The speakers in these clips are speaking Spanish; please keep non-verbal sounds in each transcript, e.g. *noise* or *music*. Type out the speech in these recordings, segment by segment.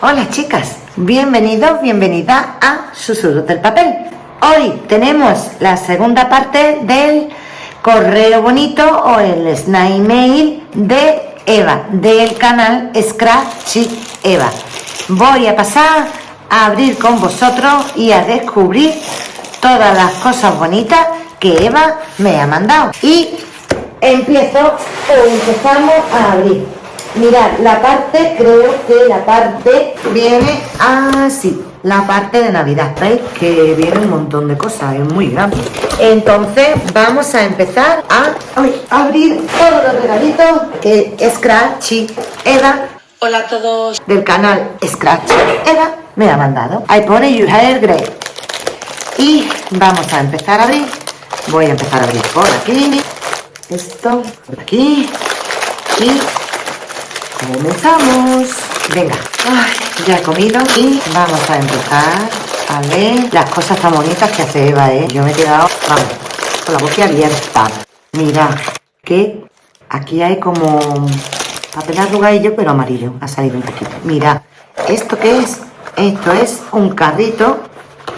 Hola chicas, bienvenidos, bienvenida a Susurros del Papel. Hoy tenemos la segunda parte del correo bonito o el snail mail de Eva, del canal Scratchy Eva. Voy a pasar a abrir con vosotros y a descubrir todas las cosas bonitas que Eva me ha mandado. Y empiezo o empezamos a abrir. Mirad, la parte, creo que la parte viene así. La parte de Navidad, ¿veis? Que viene un montón de cosas, es muy grande. Entonces vamos a empezar a abrir todos los regalitos que Scratchy Eva Hola a todos del canal Scratch Eva me ha mandado. Ahí pone You Hair Grey. Y vamos a empezar a abrir. Voy a empezar a abrir por aquí. Esto por aquí. Y comenzamos. Venga, ya he comido y vamos a empezar a ver las cosas tan bonitas que hace Eva, ¿eh? Yo me he quedado, vamos, con la boca abierta. Mira, que aquí hay como papel arrugadillo, pero amarillo. Ha salido un poquito. Mira, ¿esto qué es? Esto es un carrito.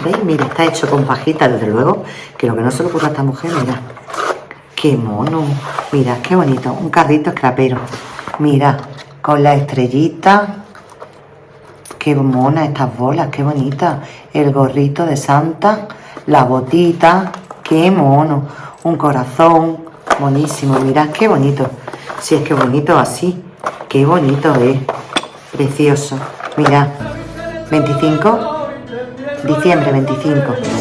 ¿Veis? Mira, está hecho con pajita, desde luego. Que lo que no se le ocurre a esta mujer, mira. ¡Qué mono! Mira, qué bonito. Un carrito escrapero. Mira, con la estrellita. Qué mona estas bolas, qué bonita. El gorrito de Santa, la botita. Qué mono. Un corazón. Buenísimo, mirad qué bonito. Si es que bonito así. Qué bonito es. Precioso. Mirad. 25. Diciembre 25.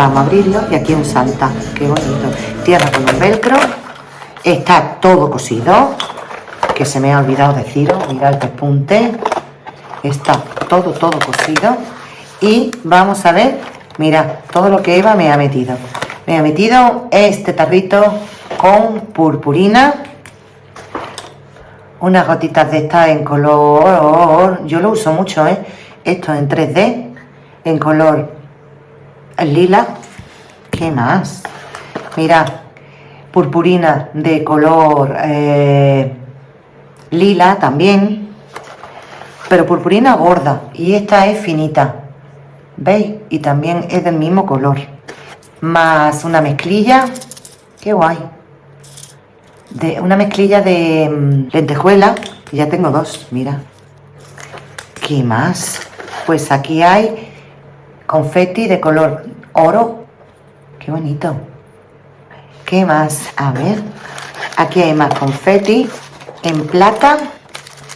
Vamos a abrirlo y aquí un Santa. Qué bonito. Tierra con un velcro. Está todo cosido. Que se me ha olvidado deciros. Mirad el pespunte. Está todo, todo cosido. Y vamos a ver. Mira, todo lo que Eva me ha metido. Me ha metido este tarrito con purpurina. Unas gotitas de estas en color... Yo lo uso mucho, ¿eh? Esto en 3D. En color lila. ¿Qué más? Mira, purpurina de color eh, lila también. Pero purpurina gorda. Y esta es finita. ¿Veis? Y también es del mismo color. Más una mezclilla. ¡Qué guay! De una mezclilla de mm, lentejuela. Ya tengo dos, mira. ¿Qué más? Pues aquí hay confeti de color oro. ¡Qué bonito! ¿Qué más? A ver. Aquí hay más confeti en plata.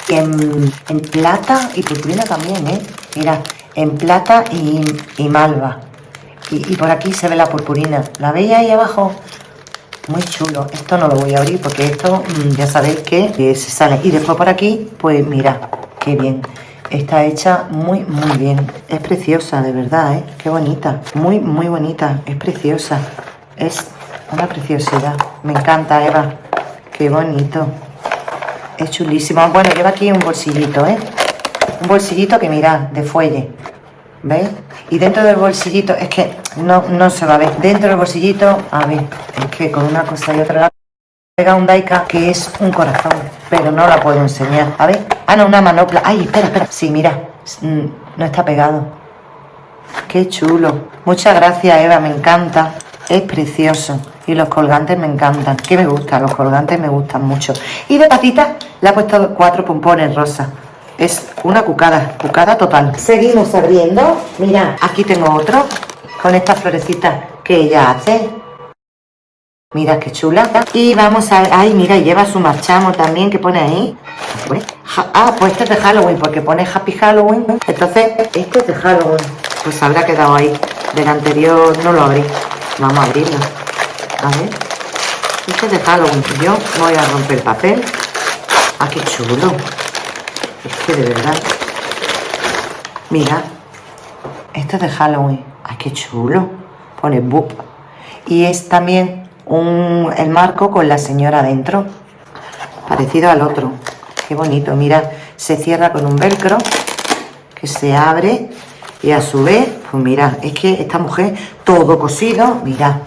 En, plata y purpurina también, ¿eh? Mira, en plata y, malva. Y, por aquí se ve la purpurina. ¿La veis ahí abajo? Muy chulo. Esto no lo voy a abrir porque esto mm, ya sabéis que se sale. Y después por aquí, pues mira, qué bien. Está hecha muy, muy bien. Es preciosa, de verdad, ¿eh? Qué bonita. Muy, muy bonita. Es preciosa. Es una preciosidad. Me encanta, Eva. Qué bonito. Es chulísimo. Bueno, lleva aquí un bolsillito, ¿eh? Un bolsillito que mirad, de fuelle. ¿Veis? Y dentro del bolsillito, es que no, no se va a ver. Dentro del bolsillito, a ver, es que con una cosa y otra pega un Daika que es un corazón, pero no la puedo enseñar. A ver, ah, no, una manopla. Ay, espera, espera. Sí, mira, mm, no está pegado. Qué chulo. Muchas gracias, Eva, me encanta. Es precioso. Y los colgantes me encantan. Que me gustan, los colgantes me gustan mucho. Y de patita le he puesto cuatro pompones rosa. Es una cucada, cucada total. Seguimos abriendo. Mira, aquí tengo otro con estas florecitas que ella hace. Mira qué chula. Y vamos a... Ay, mira, lleva su marchamo también que pone ahí. Ah, pues este es de Halloween porque pone Happy Halloween. Entonces, este es de Halloween. Pues habrá quedado ahí. Del anterior no lo abrí. Vamos a abrirlo. A ver. Este es de Halloween. Yo voy a romper el papel. Ah, qué chulo. Es que de verdad. Mira. Esto es de Halloween. Ay, qué chulo. Pone boop. Y es también un, el marco con la señora dentro. Parecido al otro. Qué bonito. Mira, se cierra con un velcro que se abre y a su vez, pues mira, es que esta mujer todo cosido, mira.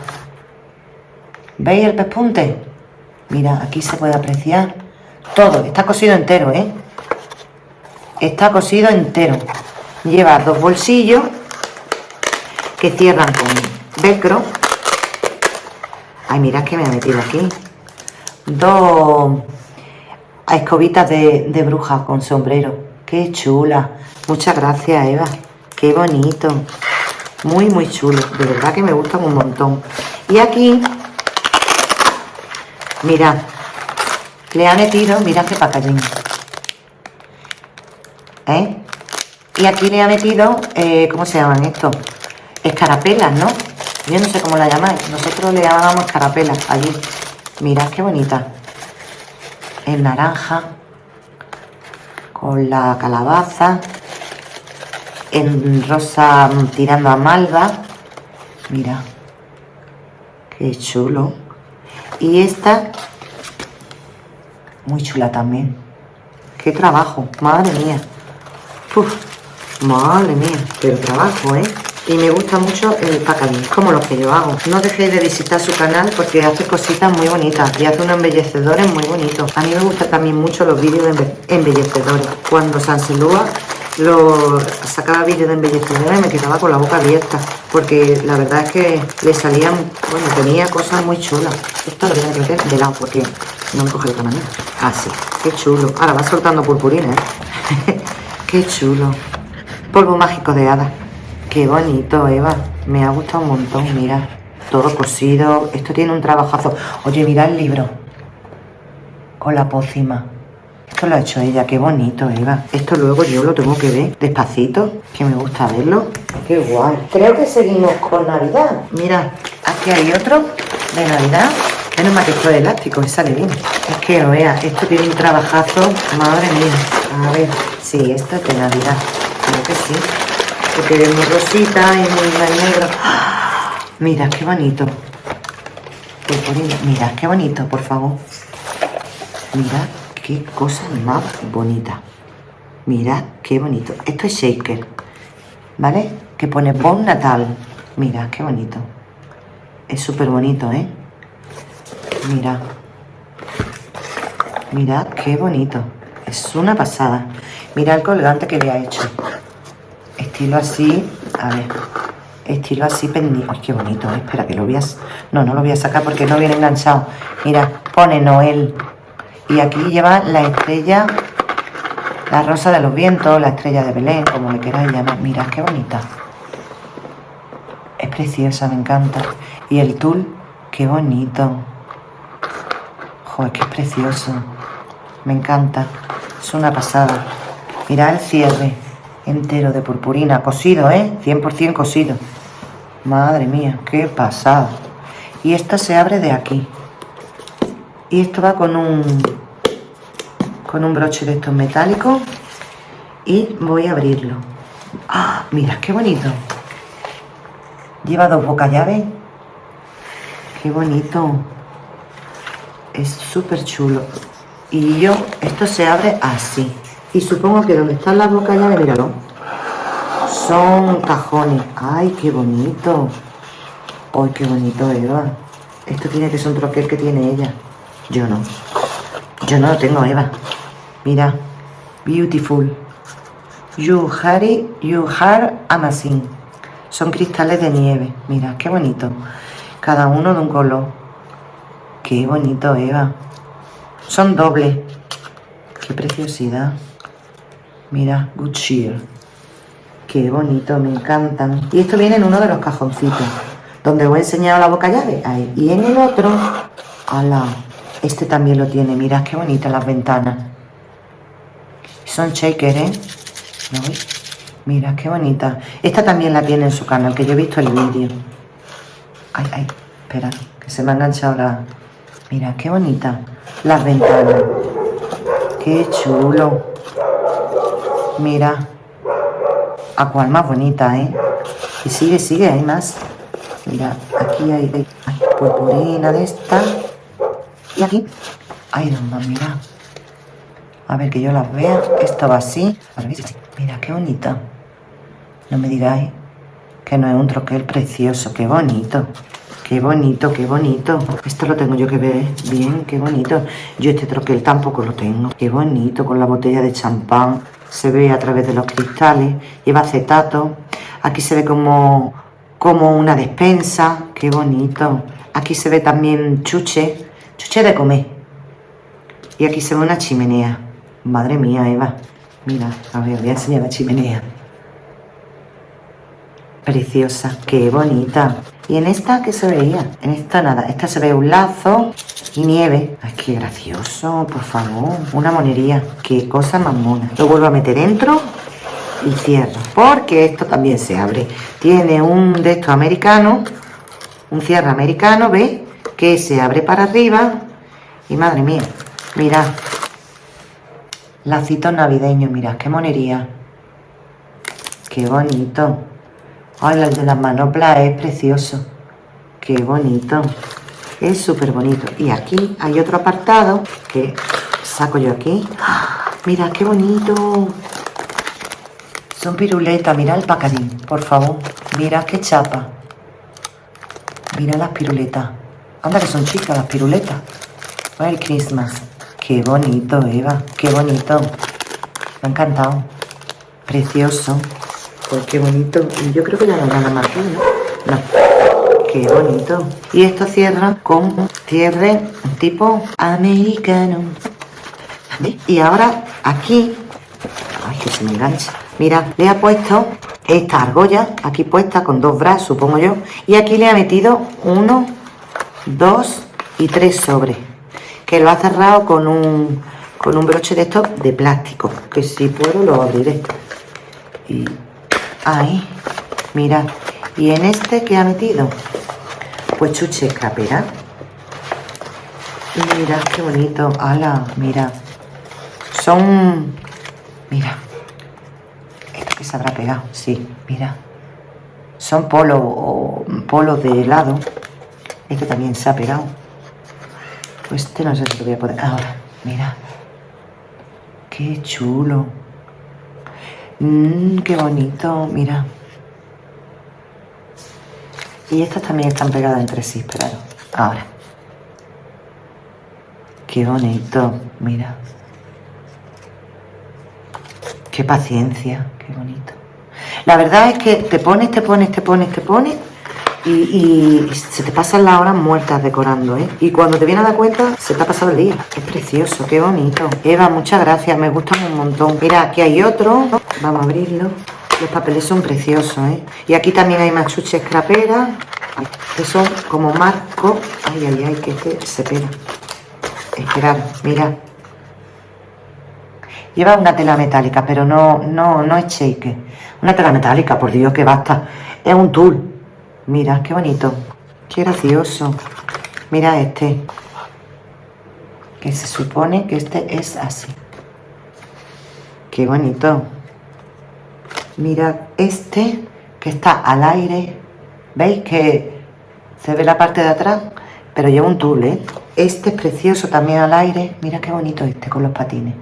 ¿Veis el pespunte? Mira, aquí se puede apreciar todo. Está cosido entero, ¿eh? Está cosido entero. Lleva dos bolsillos que cierran con velcro. Ay, mirad que me ha metido aquí. Dos escobitas de, de bruja con sombrero. Qué chula. Muchas gracias, Eva. Qué bonito. Muy, muy chulo. De verdad que me gustan un montón. Y aquí, mirad, le ha metido, mirad qué pacallín. ¿Eh? Y aquí le ha metido, eh, ¿cómo se llaman estos? Escarapelas, ¿no? Yo no sé cómo la llamáis. Nosotros le llamamos escarapelas allí. Mirad qué bonita. En naranja. Con la calabaza. En rosa tirando a malva. Mira. Qué chulo. Y esta. Muy chula también. Qué trabajo. Madre mía. madre mía. Pero trabajo, ¿eh? Y me gusta mucho el packaging, como lo que yo hago. No dejéis de visitar su canal porque hace cositas muy bonitas y hace unos embellecedores muy bonitos. A mí me gustan también mucho los vídeos de embellecedores. Cuando Sanselúa lo sacaba vídeos de embellecedores me quedaba con la boca abierta porque la verdad es que le salían, bueno, tenía cosas muy chulas. Esto lo voy a meter de lado porque no me coge el tamaño. Así, ah, qué chulo. Ahora va soltando purpurina, ¿eh? *laughs* qué chulo. Polvo mágico de hada. Qué bonito, Eva. Me ha gustado un montón, mira. Todo cosido. Esto tiene un trabajazo. Oye, mira el libro. Con la pócima. Esto lo ha hecho ella. Qué bonito, Eva. Esto luego yo lo tengo que ver despacito. Que me gusta verlo. Qué guay. Creo que seguimos con Navidad. Mira, aquí hay otro de Navidad. Menos mal que esto es elástico y sale bien. Es que lo vea, esto tiene un trabajazo. Madre mía. A ver, sí, esto es de Navidad. Creo que sí porque es muy rosita y muy negro. *gasps* Mira, qué bonito. Mira, qué bonito, por favor. Mira, qué cosa más bonita. Mira, qué bonito. Esto es shaker, ¿vale? Que pone Bon Natal. Mira, qué bonito. Es súper bonito, ¿eh? Mira. Mira, qué bonito. Es una pasada. Mira el colgante que le ha hecho estilo así, a ver, estilo así pendiente. Ay, qué bonito, ¿eh? espera que lo voy a... No, no lo voy a sacar porque no viene enganchado. Mira, pone Noel. Y aquí lleva la estrella, la rosa de los vientos, la estrella de Belén, como le queráis llamar. Mira, qué bonita. Es preciosa, me encanta. Y el tul, qué bonito. Joder, que es precioso. Me encanta. Es una pasada. Mira el cierre entero de purpurina, cosido, ¿eh? 100% cosido. Madre mía, qué pasada. Y esto se abre de aquí. Y esto va con un con un broche de estos metálicos y voy a abrirlo. ¡Ah! Mira, qué bonito. Lleva dos boca llaves. Qué bonito. Es súper chulo. Y yo, esto se abre así. Y supongo que donde están las bocas llaves, míralo, son cajones. ¡Ay, qué bonito! ¡Ay, qué bonito, Eva! Esto tiene que ser un troquel que tiene ella. Yo no. Yo no lo tengo, Eva. Mira. Beautiful. You Harry, you are amazing. Son cristales de nieve. Mira, qué bonito. Cada uno de un color. Qué bonito, Eva. Son dobles. Qué preciosidad. Mira, Good Cheer. Qué bonito, me encantan. Y esto viene en uno de los cajoncitos, donde os he enseñado la boca llave. Ahí. Y en el otro, ala, este también lo tiene. Mira qué bonitas las ventanas. Son shaker, ¿eh? Mira, qué bonita. Esta también la tiene en su canal, que yo he visto el vídeo. Ay, ay, espera, que se me ha enganchado la... Mira, qué bonita. Las ventanas. Qué chulo. Mira. A cual más bonita, ¿eh? Y sigue, sigue, hay más. Mira, aquí hay, hay, purpurina de esta. Y aquí. Ay, Dios mira. A ver, que yo las vea. Esto va así. Mira, qué bonita. No me digáis que no es un troquel precioso. Qué bonito. Qué bonito, qué bonito. Esto lo tengo yo que ver bien, qué bonito. Yo este troquel tampoco lo tengo. Qué bonito, con la botella de champán. Se ve a través de los cristales. Lleva acetato. Aquí se ve como, como una despensa. Qué bonito. Aquí se ve también chuche. Chuche de comer. Y aquí se ve una chimenea. Madre mía, Eva. Mira, a ver, voy a enseñar la chimenea. Preciosa, qué bonita. ¿Y en esta qué se veía? En esta nada. Esta se ve un lazo y nieve. Ay, qué gracioso, por favor. Una monería. Qué cosa más mona. Lo vuelvo a meter dentro y cierro. Porque esto también se abre. Tiene un de estos americanos. Un cierre americano, ¿ves? Que se abre para arriba. Y madre mía, mirad. Lacitos navideños, mirad, qué monería. Qué bonito. Ay, el de las manoplas es precioso. Qué bonito. Es súper bonito. Y aquí hay otro apartado que saco yo aquí. *gasps* Mira, qué bonito. Son piruletas. Mira el pacadín, por favor. Mira qué chapa. Mira las piruletas. Anda que son chicas las piruletas. Merry Christmas. Qué bonito, Eva. Qué bonito. Me ha encantado. Precioso. Pues qué bonito. Y yo creo que ya no nada más aquí, ¿no? No. Qué bonito. Y esto cierra con cierre tipo americano. Y ahora aquí... Ay, que se me engancha. Mira, le ha puesto esta argolla aquí puesta con dos brazos, supongo yo. Y aquí le ha metido uno, dos y tres sobres. Que lo ha cerrado con un, con un broche de estos de plástico. Que si puedo lo abriré. Ahí, mira. ¿Y en este qué ha metido? Pues chuche capera. Y mira, qué bonito. ¡Hala! Mira. Son... Mira. Esto que se habrá pegado. Sí, mira. Son polos o de helado. Este también se ha pegado. Pues este no sé si lo voy a poder... Ahora, mira. Qué chulo. Mmm, qué bonito, mira. Y estas también están pegadas entre sí, esperad. Ahora. Qué bonito, mira. Qué paciencia, qué bonito. La verdad es que te pones, te pones, te pones, te pones y, se te pasan las horas muertas decorando, ¿eh? Y cuando te vienes a dar cuenta, se te ha pasado el día. Es precioso, qué bonito. Eva, muchas gracias, me gustan un montón. Mira, aquí hay otro. Vamos a abrirlo. Los papeles son preciosos, ¿eh? Y aquí también hay más chuches craperas. Que son como marco. Ay, ay, ay, que este se pega. Esperad, mira. Lleva una tela metálica, pero no, no, no es shake. Una tela metálica, por Dios, que basta. Es un tul. Mira, qué bonito. Qué gracioso. Mira este. Que se supone que este es así. Qué bonito. Mira este que está al aire. ¿Veis que se ve la parte de atrás? Pero lleva un tul, ¿eh? Este es precioso también al aire. Mira qué bonito este con los patines.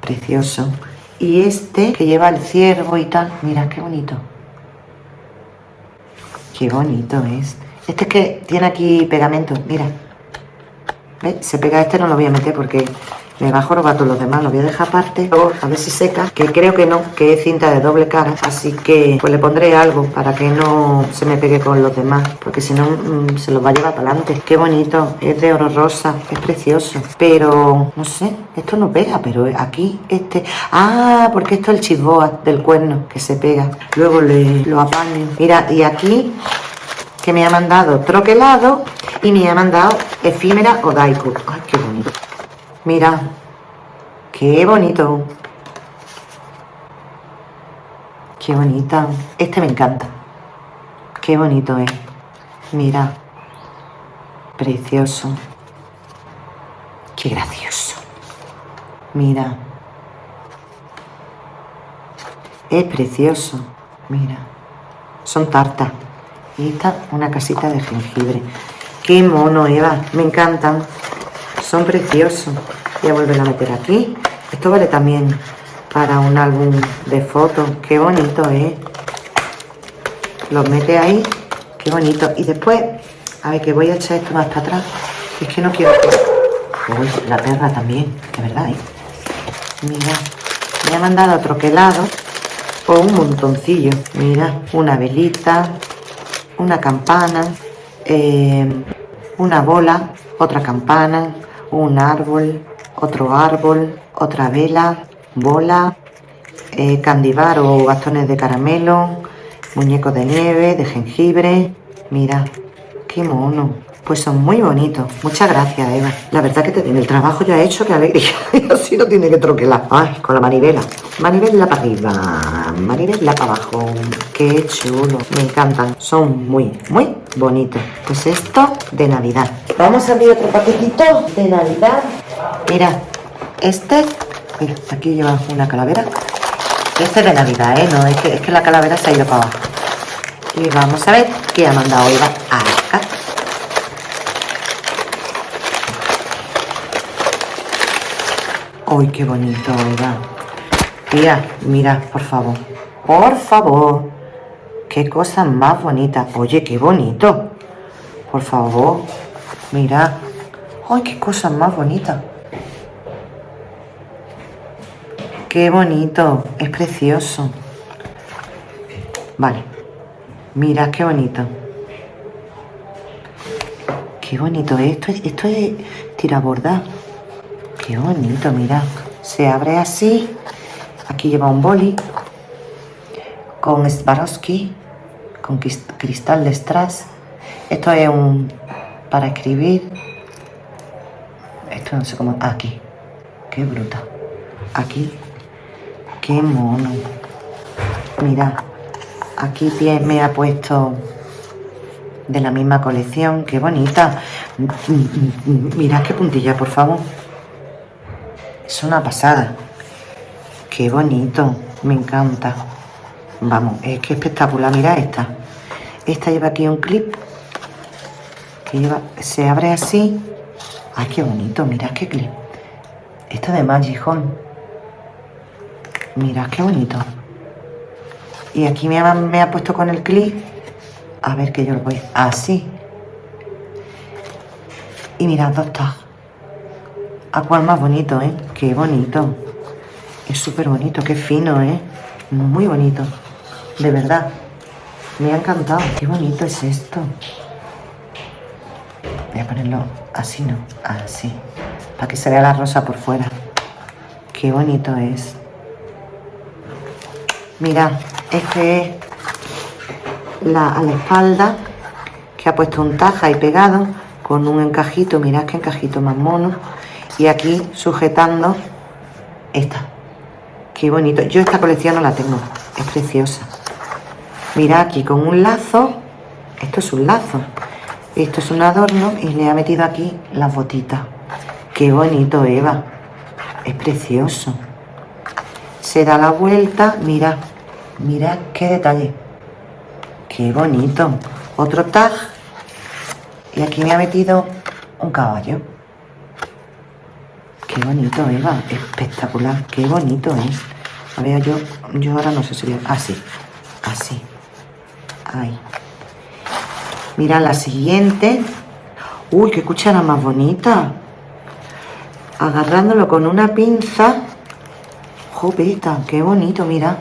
Precioso. Y este que lleva el ciervo y tal. Mira qué bonito. Qué bonito es. Este es que tiene aquí pegamento, mira. ¿Ves? Se pega este, no lo voy a meter porque me va a jorobar todos los demás. Lo voy a dejar aparte, a ver si seca. Que creo que no, que es cinta de doble cara. Así que pues le pondré algo para que no se me pegue con los demás. Porque si no, mm, se los va a llevar para adelante. Qué bonito. Es de oro rosa. Es precioso. Pero, no sé, esto no pega. Pero aquí, este... Ah, porque esto es el chisboa del cuerno que se pega. Luego le, lo apaño. Mira, y aquí que me ha mandado troquelado y me ha mandado efímera o daiku. Ay, qué bonito. Mira, qué bonito. Qué bonita. Este me encanta. Qué bonito es. Mira. Precioso. Qué gracioso. Mira. Es precioso. Mira. Son tartas. Y esta, una casita de jengibre. Qué mono, Eva. Me encantan. Son preciosos. Voy a volver a meter aquí. Esto vale también para un álbum de fotos. Qué bonito, ¿eh? Los mete ahí. Qué bonito. Y después, a ver, que voy a echar esto más para atrás. Es que no quiero... Uy, la perra también, de verdad, ¿eh? Mira, me ha mandado troquelado o un montoncillo. Mira, una velita, una campana, eh, una bola, otra campana, un árbol, otro árbol, otra vela, bola, eh, o bastones de caramelo, muñecos de nieve, de jengibre. Mira, qué mono. Pues son muy bonitos. Muchas gracias, Eva. La verdad que te el trabajo ya hecho, qué alegría. *laughs* Y así no tiene que troquelar. Ay, con la manivela. Manivela para arriba, manivela para abajo. Qué chulo. Me encantan. Son muy, muy bonitos. Pues esto de Navidad. Vamos a abrir otro paquetito de Navidad. Mira, este... Mira, aquí lleva una calavera. Este es de Navidad, ¿eh? No, es que, es que la calavera se ha ido para abajo. Y vamos a ver qué ha mandado Eva acá. ¡Ay, qué bonito, Eva! Tía, mira, por favor. Por favor. Qué cosa más bonita. Oye, qué bonito. Por favor. Mira. ¡Ay, qué cosa más bonita! Qué bonito. Es precioso. Vale. Mira, qué bonito. Qué bonito. Esto, esto es tiraborda. Qué bonito, mira. Se abre así. Aquí lleva un boli con Swarovski, con cristal de strass. Esto es un para escribir. Esto no sé cómo. Aquí. Qué bruta. Aquí. Qué mono. Mira. Aquí me ha puesto de la misma colección. Qué bonita. Mirad qué puntilla, por favor. Es una pasada. Qué bonito. Me encanta. Vamos, es que espectacular. Mira esta. Esta lleva aquí un clip. Que lleva, se abre así. Ay, qué bonito. Mirad qué clip. Esta de Magic Home. Mirad qué bonito. Y aquí me ha, puesto con el clip. A ver que yo lo voy así. Y mirad dos tags. ¿A cuál más bonito, eh? Qué bonito. Es súper bonito, qué fino, ¿eh? Muy bonito. De verdad. Me ha encantado. Qué bonito es esto. Voy a ponerlo así, ¿no? Así. Para que se vea la rosa por fuera. Qué bonito es. Mira, este es la, a la espalda que ha puesto un taja y pegado con un encajito. Mirad qué encajito más mono. Y aquí sujetando esta. Qué bonito. Yo esta colección no la tengo es preciosa. Mira aquí con un lazo esto es un lazo. Esto es un adorno y le ha metido aquí las botitas. Qué bonito Eva. Es precioso se da la vuelta mira mira qué detalle qué bonito otro tag y aquí me ha metido un caballo Qué bonito, Eva. Espectacular. Qué bonito es. A ver, yo, yo ahora no sé si... Así. Así. Ahí. Mira la siguiente. Uy, qué cuchara más bonita. Agarrándolo con una pinza. Jopeta, qué bonito, mira.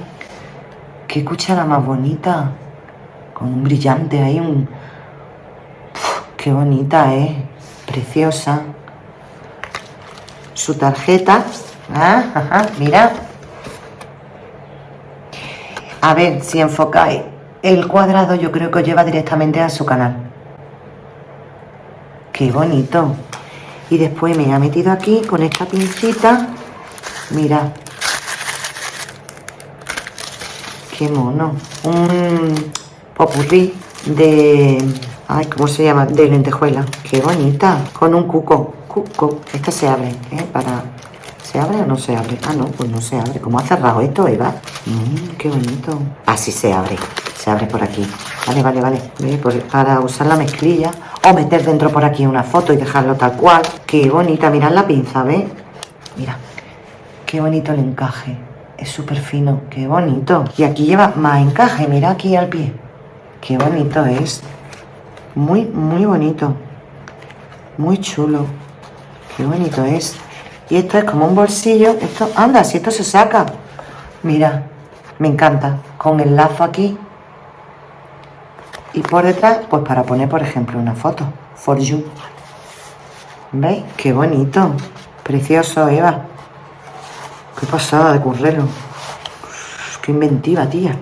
Qué cuchara más bonita. Con un brillante ahí, un... qué bonita, ¿eh? Preciosa su tarjeta. Ah, mira. A ver si enfocáis el cuadrado, yo creo que os lleva directamente a su canal. Qué bonito. Y después me ha metido aquí con esta pincita. Mira. Qué mono. Un popurrí de... Ay, ¿cómo se llama? De lentejuela. Qué bonita. Con un cuco. Esta se abre, ¿eh? Para... ¿Se abre o no se abre? Ah, no, pues no se abre. ¿Cómo ha cerrado esto, Eva? Mmm, qué bonito. Así se abre. Se abre por aquí. Vale, vale, vale. Para usar la mezclilla. O meter dentro por aquí una foto y dejarlo tal cual. Qué bonita. Mirad la pinza, ¿ves? Mira. Qué bonito el encaje. Es súper fino. Qué bonito. Y aquí lleva más encaje. Mira aquí al pie. Qué bonito es. Muy, muy bonito. Muy chulo. Qué bonito es. Y esto es como un bolsillo. Esto, anda, si esto se saca. Mira, me encanta. Con el lazo aquí. Y por detrás, pues para poner, por ejemplo, una foto. For you. ¿Veis? Qué bonito. Precioso, Eva. Qué pasada de currelo. Qué inventiva, tía.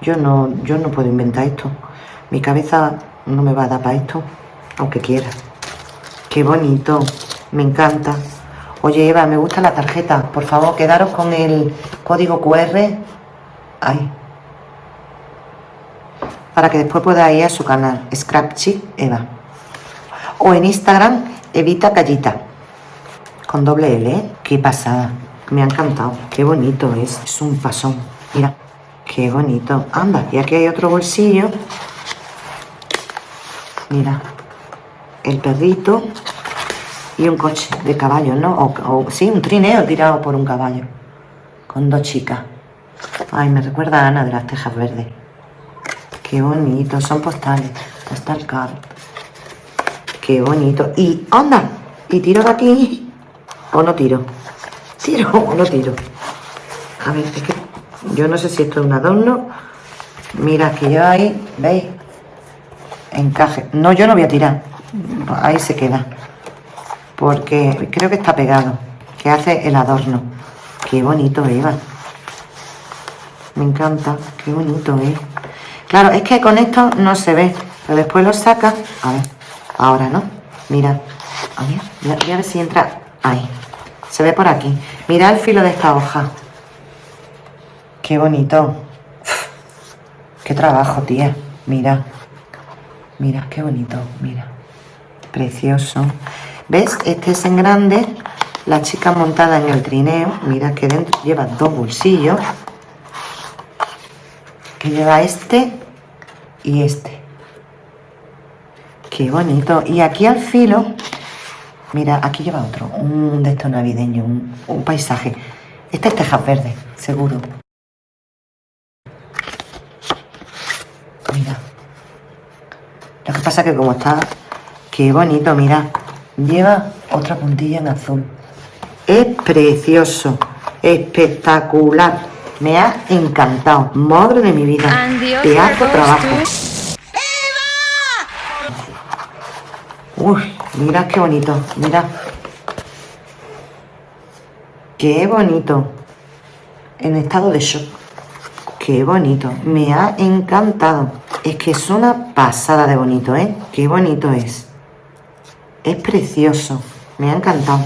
Yo no, yo no puedo inventar esto. Mi cabeza no me va a dar para esto, aunque quiera. Qué bonito. Me encanta. Oye, Eva, me gusta la tarjeta. Por favor, quedaros con el código QR. Ahí. Para que después pueda ir a su canal, Scrapchick Eva. O en Instagram, Evita Callita. Con doble L, ¿eh? Qué pasada. Me ha encantado. Qué bonito es. Es un pasón. Mira. Qué bonito. Anda, y aquí hay otro bolsillo. Mira. El perrito y un coche de caballo, ¿no? O, sí, un trineo tirado por un caballo. Con dos chicas. Ay, me recuerda a Ana de las Tejas Verdes. Qué bonito, son postales. Postal card. Qué bonito. Y, anda, y tiro de aquí. O no tiro. Tiro o no *laughs* tiro. A ver, es que yo no sé si esto es un adorno. Mira, que yo ahí, ¿veis? Encaje. No, yo no voy a tirar. Ahí se queda porque creo que está pegado, que hace el adorno. Qué bonito, Eva. Me encanta, qué bonito, ¿eh? Claro, es que con esto no se ve, pero después lo saca. A ver, ahora, ¿no? Mira, a ver, voy a ver si entra ahí. Se ve por aquí. Mira el filo de esta hoja. Qué bonito. qué trabajo, tía. Mira. Mira, qué bonito. Mira. Precioso. ¿Ves? Este es en grande. La chica montada en el trineo. Mira que dentro lleva dos bolsillos. Que lleva este y este. Qué bonito. Y aquí al filo, mira, aquí lleva otro. Un de estos navideño, un, paisaje. Este es tejas verde, seguro. Mira. Lo que pasa que como está... Qué bonito, mira. Lleva otra puntilla en azul. Es precioso, espectacular. Me ha encantado. Madre de mi vida. Pedazo trabajo. Uy, mira qué bonito. Mira. Qué bonito. En estado de shock. Qué bonito. Me ha encantado. Es que es una pasada de bonito, ¿eh? Qué bonito es. Es precioso. Me ha encantado.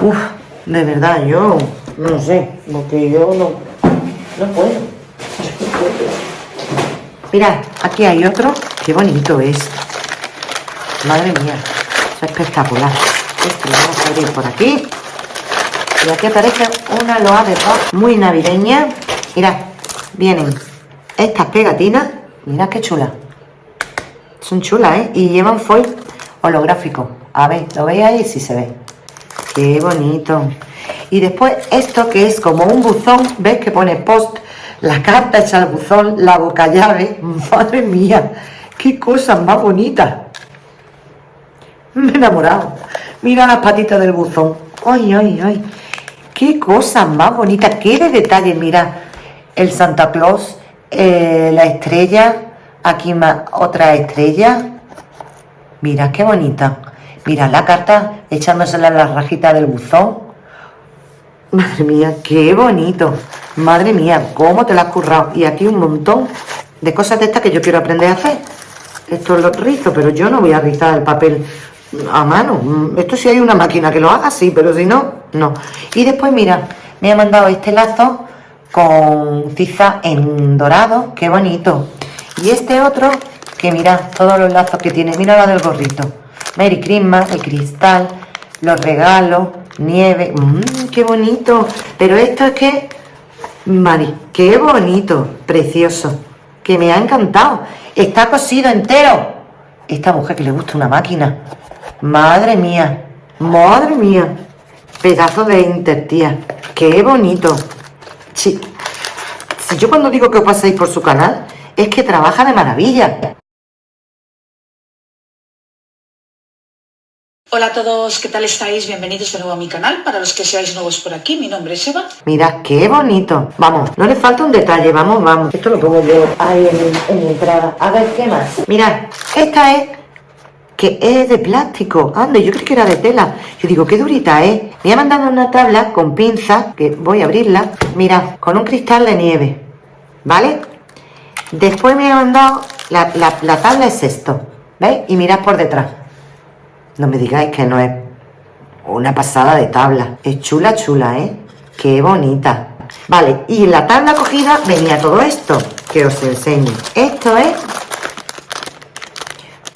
Uf, de verdad, yo no sé, porque yo no, no puedo. *laughs* Mira, aquí hay otro. Qué bonito es. Madre mía, es espectacular. Este lo vamos a abrir por aquí. Y aquí aparece una loa de rock muy navideña. Mira, vienen estas pegatinas. Mira qué chula. Son chulas, ¿eh? Y llevan foil holográfico. A ver, ¿lo veis ahí? Sí se ve. Qué bonito. Y después esto que es como un buzón, ¿ves? Que pone post, la carta hecha al buzón, la boca llave. *laughs* Madre mía, qué cosa más bonita. *laughs* Me he enamorado. Mira las patitas del buzón. Ay, ay, ay. Qué cosa más bonita. Qué de detalle, mira. El Santa Claus, eh, la estrella, aquí más otra estrella Mira, qué bonita. Mira la carta echándosela en la rajita del buzón. Madre mía, qué bonito. Madre mía, cómo te la has currado. Y aquí un montón de cosas de estas que yo quiero aprender a hacer. Esto lo rizo, pero yo no voy a rizar el papel a mano. Esto si hay una máquina que lo haga, sí, pero si no, no. Y después, mira, me ha mandado este lazo con tiza en dorado. Qué bonito. Y este otro que mira todos los lazos que tiene. Mira la del gorrito. Merry Christmas, el cristal, los regalos, nieve. Mmm, qué bonito. Pero esto es que... Mari, qué bonito, precioso. Que me ha encantado. Está cosido entero. Esta mujer que le gusta una máquina. Madre mía, madre mía. Pedazo de Inter, tía. Qué bonito. Sí. Si yo cuando digo que os paséis por su canal, es que trabaja de maravilla. Hola a todos, ¿qué tal estáis? Bienvenidos de nuevo a mi canal. Para los que seáis nuevos por aquí, mi nombre es Eva. Mira, qué bonito. Vamos, no le falta un detalle, vamos, vamos. Esto lo pongo yo ahí en, en entrada. A ver, ¿qué más? Mirad, esta es que es de plástico. Ande, yo creo que era de tela. Yo digo, qué durita es. Me ha mandado una tabla con pinza, que voy a abrirla. Mira, con un cristal de nieve. ¿Vale? Después me ha mandado, la, la, la tabla es esto. ¿Veis? Y mirad por detrás. No me digáis que no es una pasada de tabla. Es chula, chula, ¿eh? Qué bonita. Vale, y en la tabla cogida venía todo esto, que os enseño. Esto es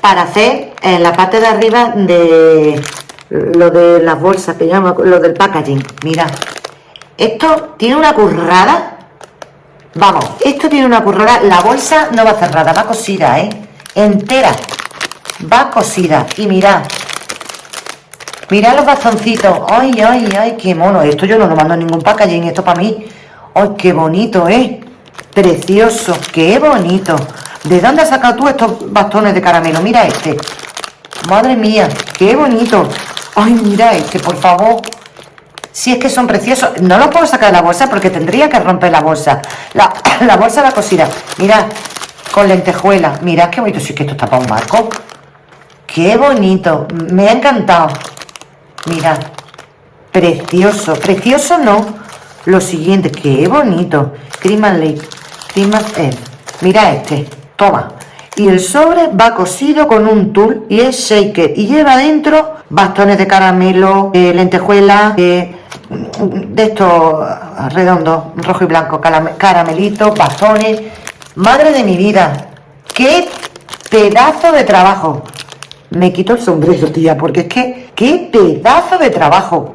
para hacer en la parte de arriba de lo de las bolsas, que llamo, lo del packaging. Mira, esto tiene una currada. Vamos, esto tiene una currada. La bolsa no va cerrada, va cosida, ¿eh? Entera. Va cosida. Y mirad, Mirad los bastoncitos. Ay, ay, ay, qué mono. Esto yo no lo mando en ningún packaging. Esto para mí. Ay, qué bonito, ¿eh? Precioso. Qué bonito. ¿De dónde has sacado tú estos bastones de caramelo? Mira este. Madre mía, qué bonito. Ay, mira este, por favor. Si es que son preciosos. No los puedo sacar de la bolsa porque tendría que romper la bolsa. La, *coughs* bolsa la cosida. Mira, con lentejuela. Mira qué bonito. Si es que esto está para un marco. Qué bonito. Me ha encantado. Mira, precioso, precioso no. Lo siguiente, qué bonito. Cream and Lake, eh, Mira este, Y el sobre va cosido con un tool y es shaker. Y lleva dentro bastones de caramelo, eh, lentejuela, eh, de estos redondos, rojo y blanco, caramelitos, bastones. Madre de mi vida, qué pedazo de trabajo. Me quito el sombrero, tía, porque es que qué pedazo de trabajo.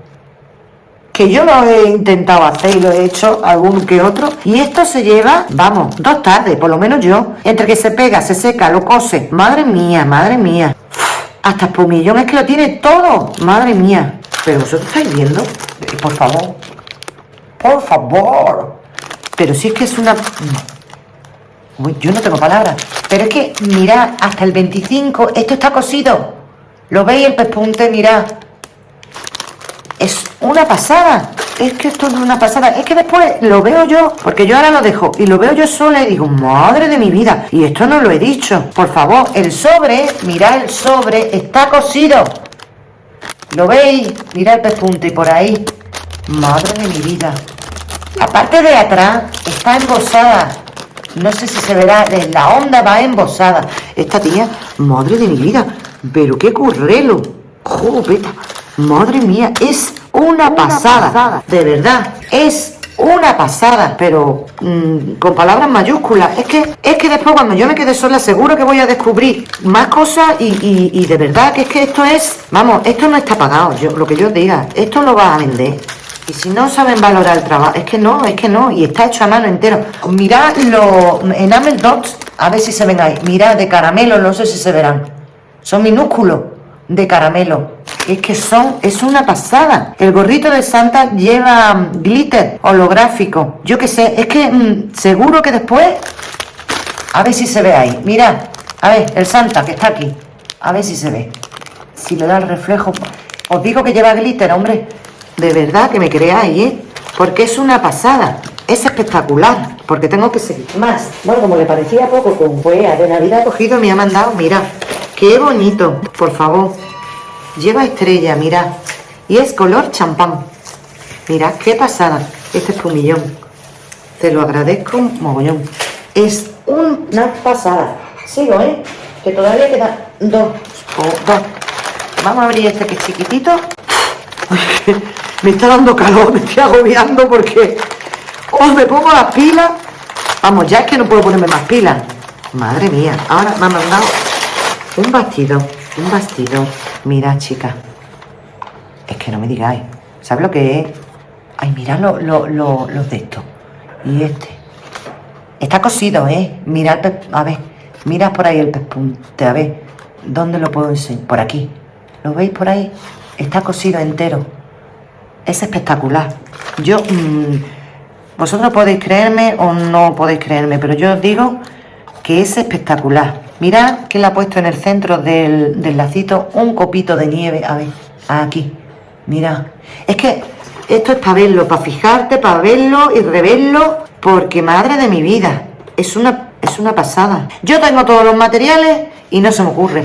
Que yo lo he intentado hacer y lo he hecho algún que otro. Y esto se lleva, vamos, dos tardes, por lo menos yo. Entre que se pega, se seca, lo cose. Madre mía, madre mía. Hasta Espumillón es que lo tiene todo. Madre mía. Pero vosotros estáis viendo. Eh, por favor. Por favor. Pero si es que es una yo no tengo palabras. Pero es que, mirad, hasta el 25, esto está cosido. ¿Lo veis el pespunte? Mirad. Es una pasada. Es que esto es una pasada. Es que después lo veo yo, porque yo ahora lo dejo, y lo veo yo sola y digo, madre de mi vida. Y esto no lo he dicho. Por favor, el sobre, mirad el sobre, está cosido. ¿Lo veis? Mirad el pespunte por ahí. Madre de mi vida. Aparte de atrás, está embosada no sé si se verá, la onda va embosada. Esta tía, madre de mi vida, pero qué currelo. Jopeta, madre mía, es una, pasada, de verdad, es una pasada, pero mm, con palabras mayúsculas. Es que, es que después cuando yo me quede sola seguro que voy a descubrir más cosas y, y de verdad que es que esto es, vamos, esto no está pagado, yo, lo que yo diga, esto lo va a vender. Y si no saben valorar el trabajo, es que no, es que no, y está hecho a mano entero. Mirad los enamel dots, a ver si se ven ahí. Mirad de caramelo, no sé si se verán. Son minúsculos de caramelo. Es que son, es una pasada. El gorrito de Santa lleva glitter holográfico. Yo qué sé, es que mm, seguro que después, a ver si se ve ahí. Mirad, a ver, el Santa que está aquí. A ver si se ve. Si le da el reflejo. Os digo que lleva glitter, hombre. De verdad que me creáis, ¿eh? Porque es una pasada. Es espectacular. Porque tengo que seguir más. Bueno, como le parecía poco con huea de Navidad cogido, me ha mandado, mira. Qué bonito, por favor. Lleva estrella, mira. Y es color champán. Mira, qué pasada. Este es millón. Te lo agradezco mogollón. Es una pasada. Sigo, ¿eh? Que todavía quedan dos. dos. Vamos a abrir este que es chiquitito. *laughs* me está dando calor, me estoy agobiando porque os me pongo las pilas. Vamos, ya es que no puedo ponerme más pilas. Madre mía, ahora me han mandado un bastido, un bastido. Mira, chica, es que no me digáis. ¿Sabes lo que es? Ay, mira lo, los de esto. Y este. Está cosido, ¿eh? Mira A ver, mira por ahí el pespunte. A ver, ¿dónde lo puedo enseñar? Por aquí. ¿Lo veis por ahí? Está cosido entero es espectacular. Yo, mm, vosotros podéis creerme o no podéis creerme, pero yo os digo que es espectacular. Mirad que le ha puesto en el centro del, del lacito un copito de nieve. A ver, aquí. Mirad. Es que esto es para verlo, para fijarte, para verlo y reverlo. Porque madre de mi vida, es una, es una pasada. Yo tengo todos los materiales y no se me ocurre.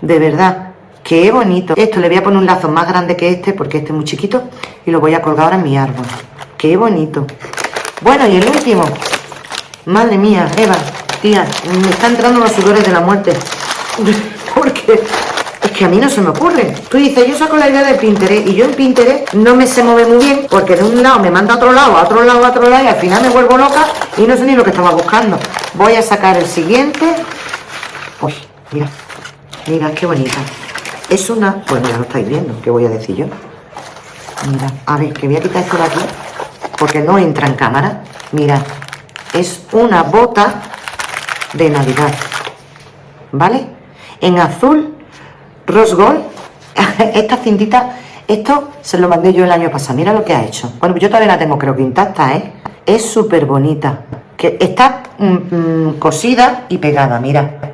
De verdad. Qué bonito. Esto le voy a poner un lazo más grande que este porque este es muy chiquito y lo voy a colgar ahora en mi árbol. Qué bonito. Bueno, y el último. Madre mía, Eva, tía, me está entrando los sudores de la muerte. Porque es que a mí no se me ocurre. Tú dices, yo saco la idea de Pinterest y yo en Pinterest no me se mueve muy bien porque de un lado me manda a otro lado, a otro lado, a otro lado y al final me vuelvo loca y no sé ni lo que estaba buscando. Voy a sacar el siguiente. Uy, mira, mira qué bonita. Es una... Bueno, ya lo estáis viendo, ¿qué voy a decir yo? Mira, a ver, que voy a quitar esto de aquí, porque no entra en cámara. Mira, es una bota de Navidad, ¿vale? En azul, rose gold, *laughs* esta cintita, esto se lo mandé yo el año pasado, mira lo que ha hecho. Bueno, yo todavía la tengo creo que intacta, ¿eh? Es súper bonita, que está mm, mm, cosida y pegada, mira.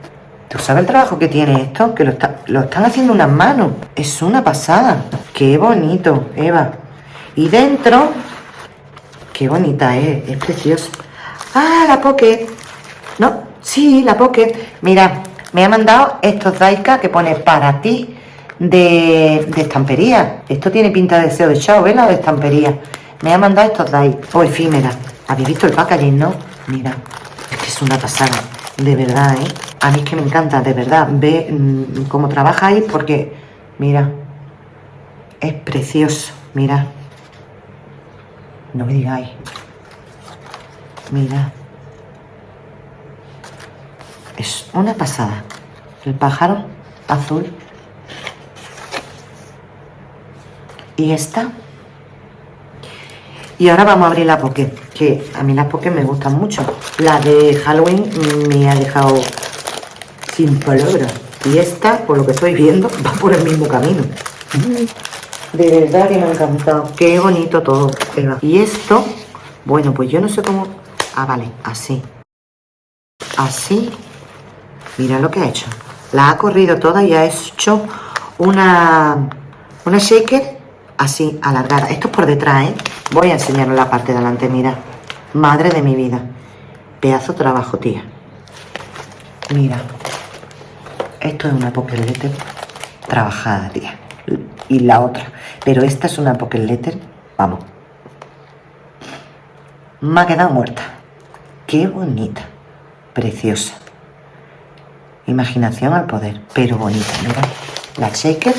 ¿Tú sabes el trabajo que tiene esto? Que lo, lo están haciendo unas manos. Es una pasada. Qué bonito, Eva. Y dentro... Qué bonita es. Es precioso. Ah, la Pocket. No, sí, la Pocket. Mira, me ha mandado estos Daika que pone para ti de, de estampería. Esto tiene pinta de deseo de chao, de estampería. Me ha mandado estos Daika. O efímera. ¿Habéis visto el packaging, no? Mira, es que es una pasada. De verdad, ¿eh? A mí es que me encanta, de verdad. Ve mm, cómo trabajáis porque, mira, es precioso. Mira. No me digáis. Mira. Es una pasada. El pájaro azul. Y esta. Y ahora vamos a abrir la Poké, que a mí las Poké me gustan mucho. La de Halloween me ha dejado sin palabras. Y esta, por lo que estoy viendo, *laughs* va por el mismo camino. De verdad que me ha encantado. Qué bonito todo. Y esto, bueno, pues yo no sé cómo... Ah, vale, así. Así. Mira lo que ha hecho. La ha corrido toda y ha hecho una, una shaker así, alargada. Esto es por detrás, ¿eh? Voy a enseñaros la parte de delante, mira. Madre de mi vida. Pedazo trabajo, tía. Mira. Esto es una poker letter trabajada, tía. Y la otra. Pero esta es una poker letter, vamos. Me ha quedado muerta. Qué bonita. Preciosa. Imaginación al poder, pero bonita, mira. La shaker.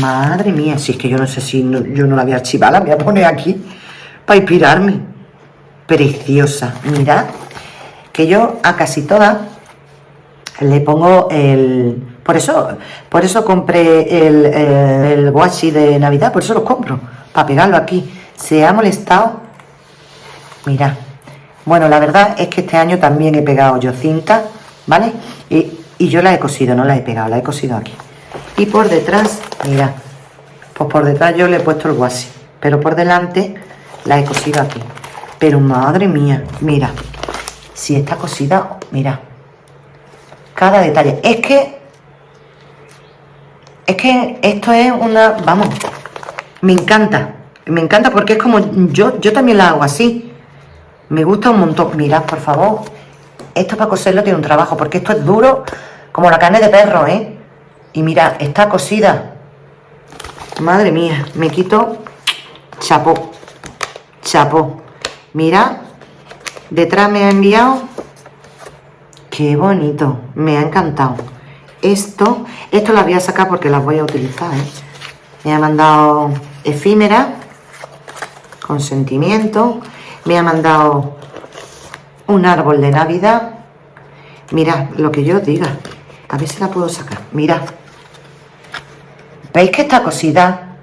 Madre mía, si es que yo no sé si yo no la voy a archivar, la voy a poner aquí para inspirarme. Preciosa, mirad, que yo a casi todas le pongo el... Por eso, por eso compré el, el, washi de Navidad, por eso lo compro, para pegarlo aquí. Se ha molestado, mira. Bueno, la verdad es que este año también he pegado yo cinta, ¿vale? Y, y yo la he cosido, no la he pegado, la he cosido aquí. Y por detrás, mira, pues por detrás yo le he puesto el washi, pero por delante la he cosido aquí. Pero madre mía, mira, si está cosida, mira, cada detalle. Es que, es que esto es una, vamos, me encanta. Me encanta porque es como, yo, yo también la hago así. Me gusta un montón. Mirad, por favor, esto para coserlo tiene un trabajo, porque esto es duro como la carne de perro, ¿eh? Y mira, está cosida. Madre mía, me quito chapó. Chapó. Mira, detrás me ha enviado Qué bonito, me ha encantado. Esto, esto las voy a sacar porque las voy a utilizar. ¿eh? Me ha mandado efímera, con sentimiento. Me ha mandado un árbol de Navidad. Mirad, lo que yo diga. A ver si la puedo sacar. Mirad. ¿Veis que está cosida?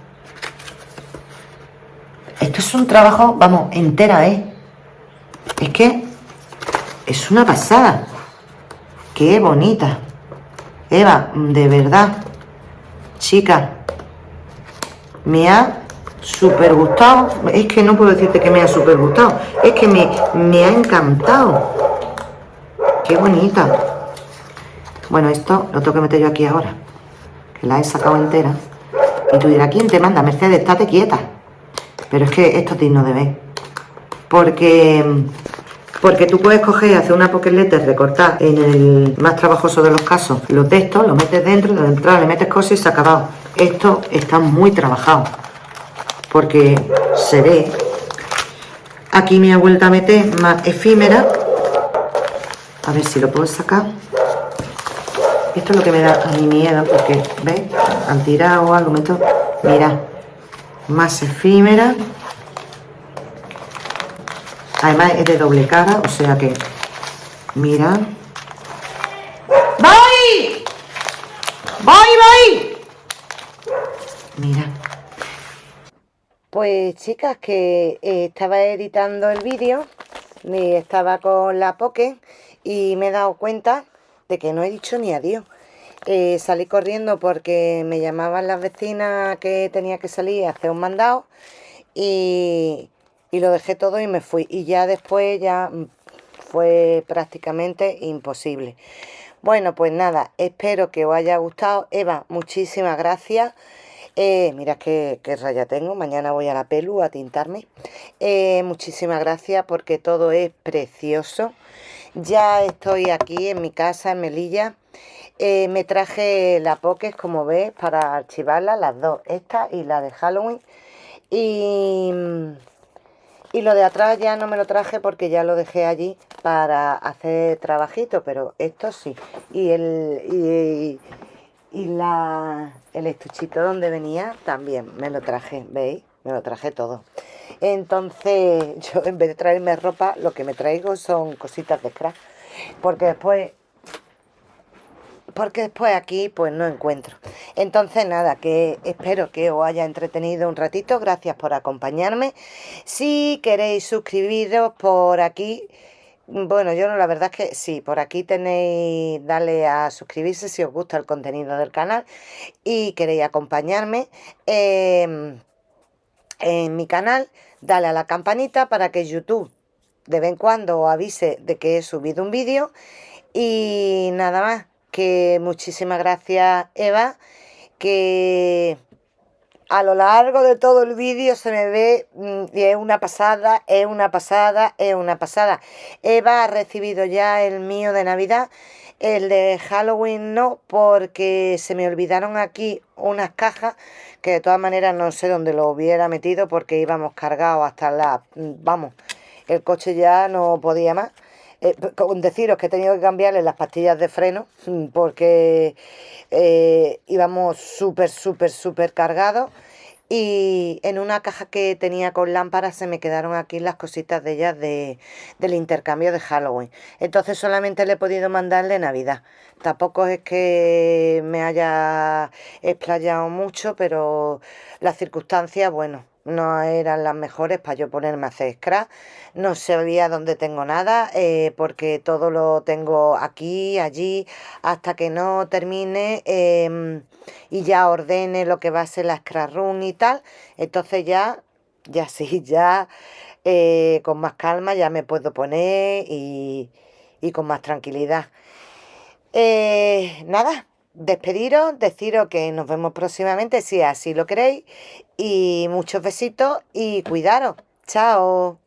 Esto es un trabajo, vamos, entera, ¿eh? Es que es una pasada. Qué bonita. Eva, de verdad, chica, me ha súper gustado. Es que no puedo decirte que me ha súper gustado. Es que me, me ha encantado. qué bonita. Bueno, esto lo tengo que meter yo aquí ahora. Que la he sacado entera. Y tú dirás, ¿quién te manda? Mercedes, estate quieta. Pero es que esto es digno de ver. Porque, porque tú puedes coger, hacer una pocket letter, recortar en el más trabajoso de los casos los textos, lo metes dentro, de entrada le metes cosas y se ha acabado. Esto está muy trabajado. Porque se ve. Aquí me ha vuelto a meter más efímera. A ver si lo puedo sacar. Esto es lo que me da a mi miedo, porque, ¿veis? Han tirado algo, meto... Mira, más efímera. Además es de doble cara, o sea que... Mira. ¡Voy! ¡Voy, voy! Mira. Pues chicas, que eh, estaba editando el vídeo, estaba con la Poké y me he dado cuenta de que no he dicho ni adiós. Eh, salí corriendo porque me llamaban las vecinas que tenía que salir a hacer un mandado y, y lo dejé todo y me fui. Y ya después ya fue prácticamente imposible. Bueno, pues nada, espero que os haya gustado. Eva, muchísimas gracias. Eh, mira qué, raya tengo, mañana voy a la pelu a tintarme. Eh, muchísimas gracias porque todo es precioso. Ya estoy aquí en mi casa en Melilla. Eh, me traje la Pokés, como ves, para archivarla, las dos, esta y la de Halloween. Y, y lo de atrás ya no me lo traje porque ya lo dejé allí para hacer trabajito, pero esto sí. Y el, y la, el estuchito donde venía también me lo traje, ¿veis? Me lo traje todo. Entonces, *laughs* yo en vez de traerme ropa, lo que me traigo son cositas de scrap. Porque después porque después aquí pues no encuentro. Entonces nada, que espero que os haya entretenido un ratito, gracias por acompañarme. Si queréis suscribiros por aquí, bueno, yo no, la verdad es que sí, por aquí tenéis, dale a suscribirse si os gusta el contenido del canal y queréis acompañarme em, en mi canal, dale a la campanita para que YouTube de vez en cuando avise de que he subido un vídeo. Y nada más, que muchísimas gracias Eva, que a lo largo de todo el vídeo se me ve mm, y es una pasada, es una pasada, es una pasada. Eva ha recibido ya el mío de Navidad, el de Halloween no, porque se me olvidaron aquí unas cajas que de todas maneras no sé dónde lo hubiera metido porque íbamos cargados hasta la... Mm, vamos, el coche ya no podía más. Eh, con deciros que he tenido que cambiarle las pastillas de freno mm, porque eh, íbamos súper, súper, súper cargados y en una caja que tenía con lámparas se me quedaron aquí las cositas de ellas de, del intercambio de Halloween. Entonces solamente le he podido mandarle Navidad. Tampoco es que me haya explayado mucho, pero las circunstancias, bueno, no eran las mejores para yo ponerme a hacer scrap. No sabía dónde tengo nada, eh, porque todo lo tengo aquí, allí, hasta que no termine em, y ya ordene lo que va a ser la scrap room y tal. Entonces ya, ya sí, *laughs* ya eh, con más calma ya me puedo poner y, y con más tranquilidad. Eh, nada, despediros, deciros que nos vemos próximamente si así lo queréis y muchos besitos y cuidaros. Chao.